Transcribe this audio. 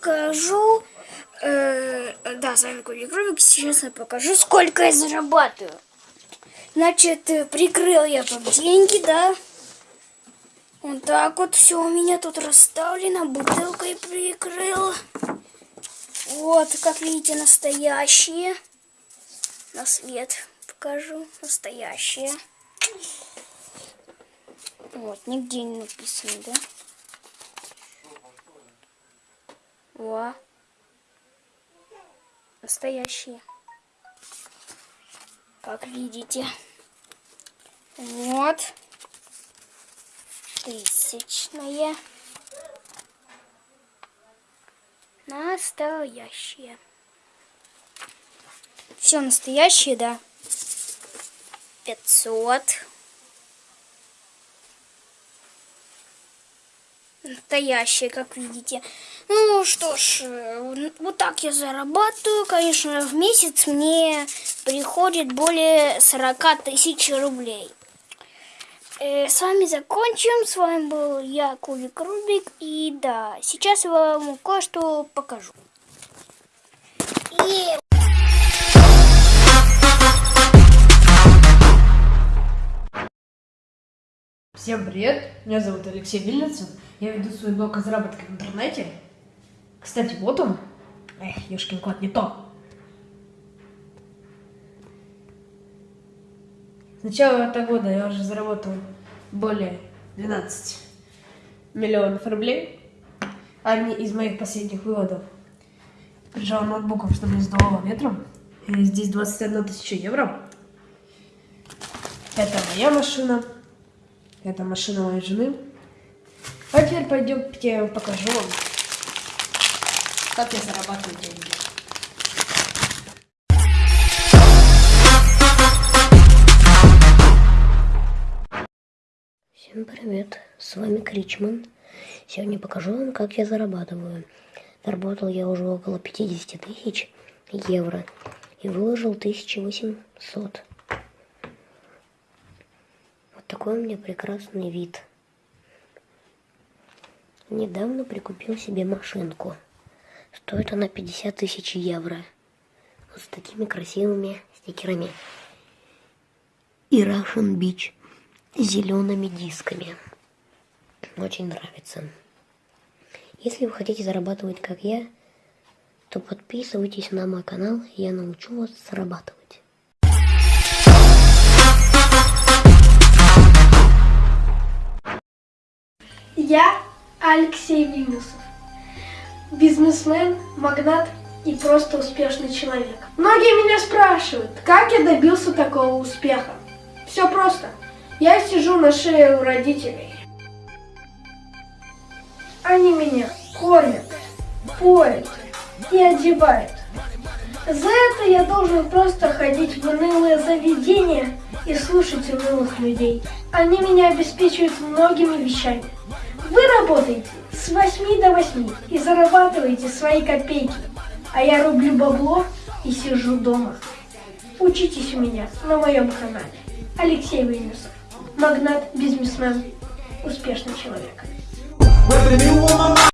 покажу. э, да, с вами Коля Кролик. Сейчас я покажу, сколько я зарабатываю. Значит, э, прикрыл я тут деньги, да. Вот так вот все у меня тут расставлено. Бутылкой прикрыл. Вот, как видите, настоящие. На свет покажу. Настоящие. Вот, нигде не написано, да? Во. Настоящие. Как видите. Вот. Тысячные. Настоящие. Все настоящие, да. 500. Настоящие, как видите. Ну что ж, э, вот так я зарабатываю. Конечно, в месяц мне приходит более 40 тысяч рублей. Э, с вами закончим. С вами был я, Кубик Рубик. И да, сейчас я вам кое-что покажу. И Всем привет, меня зовут Алексей Вильницын, я веду свой блог о заработке в интернете. Кстати, вот он. Эх, ёшкин кот, не то. С начала этого года я уже заработал более 12 миллионов рублей. Одни из моих последних выводов. Прижал ноутбуком, чтобы не сдувало ветром. И здесь 21 тысяча евро. Это моя машина. Это машина моей жены. А теперь пойдемте покажу вам, как я зарабатываю деньги. Всем привет, с вами Кричман. Сегодня покажу вам, как я зарабатываю. Заработал я уже около 50 тысяч евро и выложил 1800. Такой у меня прекрасный вид. Недавно прикупил себе машинку. Стоит она 50 тысяч евро. Вот с такими красивыми стикерами. И Russian Beach зелеными дисками. Очень нравится. Если вы хотите зарабатывать, как я, то подписывайтесь на мой канал, я научу вас зарабатывать. Я Алексей Вильнюсов. Бизнесмен, магнат и просто успешный человек. Многие меня спрашивают, как я добился такого успеха. Все просто. Я сижу на шее у родителей. Они меня кормят, поят и одевают. За это я должен просто ходить в унылые заведения и слушать унылых людей. Они меня обеспечивают многими вещами. Вы работаете с 8 до 8 и зарабатываете свои копейки, а я рублю бабло и сижу дома. Учитесь у меня на моем канале. Алексей Вынесов. Магнат, бизнесмен, успешный человек.